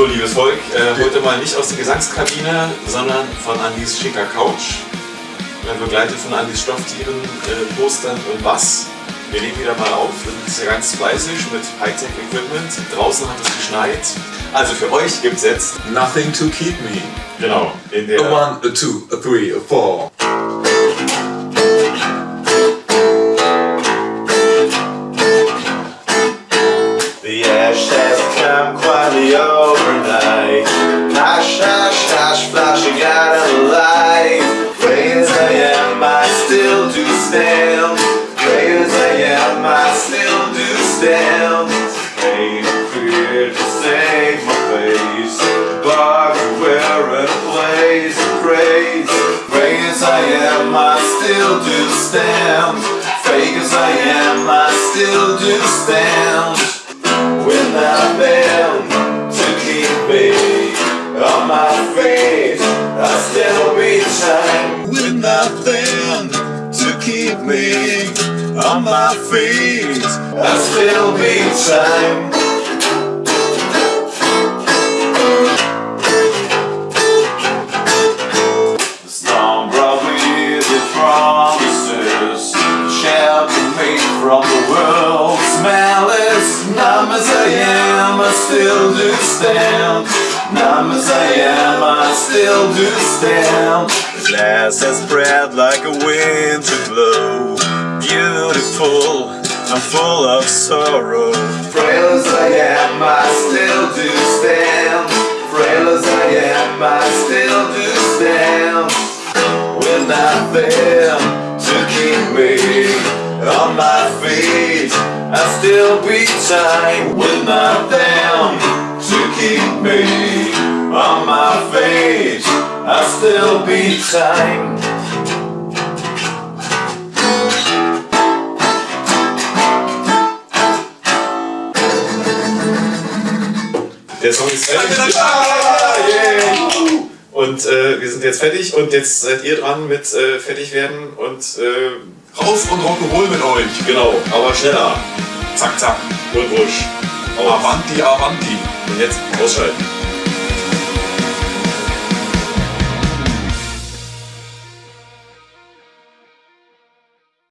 So, liebes Volk, äh, heute mal nicht aus der Gesangskabine, sondern von Andys schicker Couch. Begleitet von Andys Stofftieren, äh, Postern und Bass. Wir legen wieder mal auf, wir sind ganz fleißig mit Hightech-Equipment. Draußen hat es geschneit. Also für euch gibt es jetzt... Nothing to keep me. Genau. In der A one, a two, a three, a four. Stand. Great as I am, I still do stand. Pain and fear to save my face. Bug where a place of praise. Great as I am, I still do stand. Fake as I am, I still do stand with nothing to keep me on my feet. I still be time with nothing to keep me on my feet. I still be time. The storm brought promises me from the world's malice as I am, I still do stand Numb as I am, I still do stand glass has spread like a winter glow. Beautiful, I'm full of sorrow. Frail as I am, I still do stand Frail as I am, I still do stand With nothing to keep me on my feet. I still beat time. With nothing to keep me on my feet I still beat time Der Song ist fertig. Ah. Und äh, wir sind jetzt fertig und jetzt seid ihr dran mit äh, fertig werden und äh, Raus und Rock'n'Roll mit euch. genau, aber schneller. Zack, zack und wusch. Avanti, Avanti. Und jetzt ausschalten.